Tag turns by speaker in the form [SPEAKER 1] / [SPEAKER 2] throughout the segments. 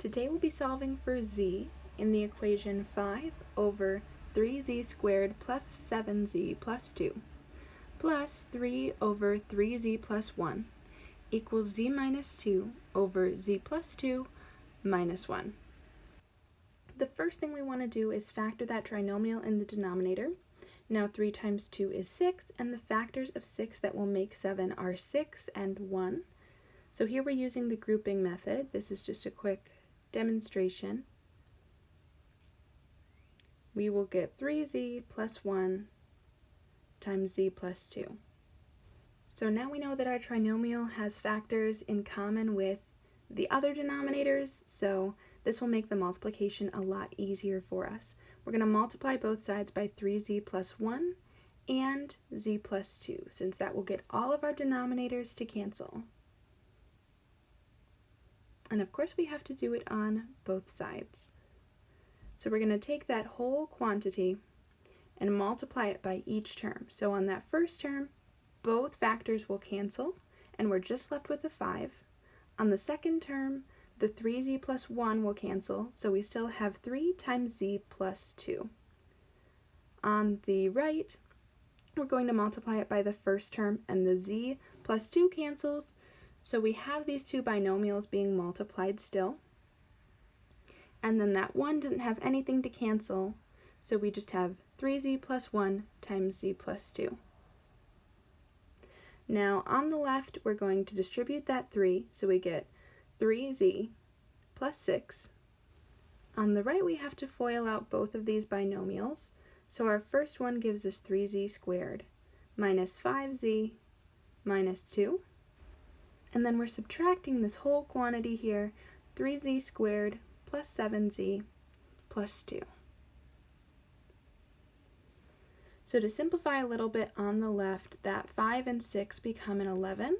[SPEAKER 1] Today we'll be solving for z in the equation 5 over 3z squared plus 7z plus 2 plus 3 over 3z plus 1 equals z minus 2 over z plus 2 minus 1. The first thing we want to do is factor that trinomial in the denominator. Now 3 times 2 is 6, and the factors of 6 that will make 7 are 6 and 1. So here we're using the grouping method. This is just a quick demonstration, we will get 3z plus 1 times z plus 2. So now we know that our trinomial has factors in common with the other denominators, so this will make the multiplication a lot easier for us. We're going to multiply both sides by 3z plus 1 and z plus 2, since that will get all of our denominators to cancel. And of course we have to do it on both sides. So we're going to take that whole quantity and multiply it by each term. So on that first term, both factors will cancel, and we're just left with a 5. On the second term, the 3z plus 1 will cancel, so we still have 3 times z plus 2. On the right, we're going to multiply it by the first term, and the z plus 2 cancels, so we have these two binomials being multiplied still. And then that 1 doesn't have anything to cancel, so we just have 3z plus 1 times z plus 2. Now on the left, we're going to distribute that 3, so we get 3z plus 6. On the right, we have to FOIL out both of these binomials, so our first one gives us 3z squared minus 5z minus 2. And then we're subtracting this whole quantity here, 3z squared plus 7z plus 2. So to simplify a little bit on the left, that 5 and 6 become an 11.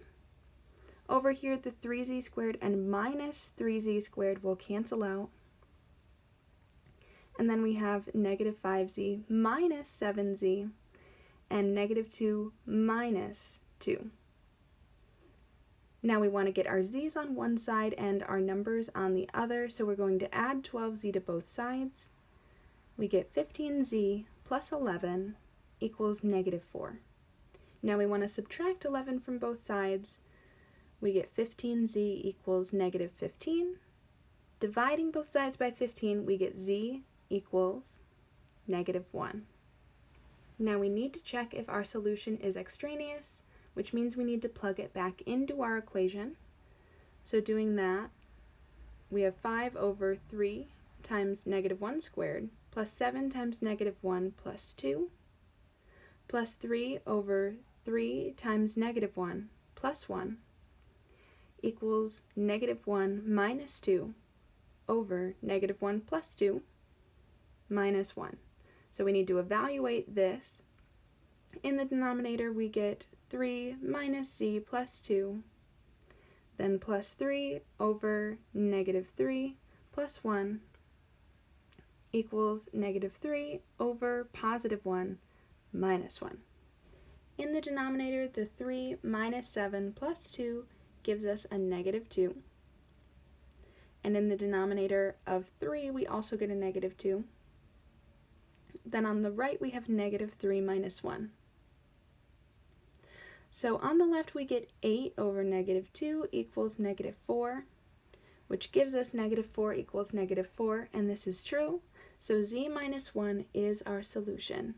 [SPEAKER 1] Over here, the 3z squared and minus 3z squared will cancel out. And then we have negative 5z minus 7z and negative 2 minus 2. Now we want to get our z's on one side and our numbers on the other, so we're going to add 12z to both sides. We get 15z plus 11 equals negative 4. Now we want to subtract 11 from both sides. We get 15z equals negative 15. Dividing both sides by 15, we get z equals negative 1. Now we need to check if our solution is extraneous, which means we need to plug it back into our equation. So doing that, we have 5 over 3 times negative 1 squared plus 7 times negative 1 plus 2 plus 3 over 3 times negative 1 plus 1 equals negative 1 minus 2 over negative 1 plus 2 minus 1. So we need to evaluate this. In the denominator we get 3 minus c plus 2, then plus 3 over negative 3 plus 1 equals negative 3 over positive 1 minus 1. In the denominator, the 3 minus 7 plus 2 gives us a negative 2. And in the denominator of 3, we also get a negative 2. Then on the right, we have negative 3 minus 1. So on the left we get 8 over negative 2 equals negative 4, which gives us negative 4 equals negative 4, and this is true. So z minus 1 is our solution.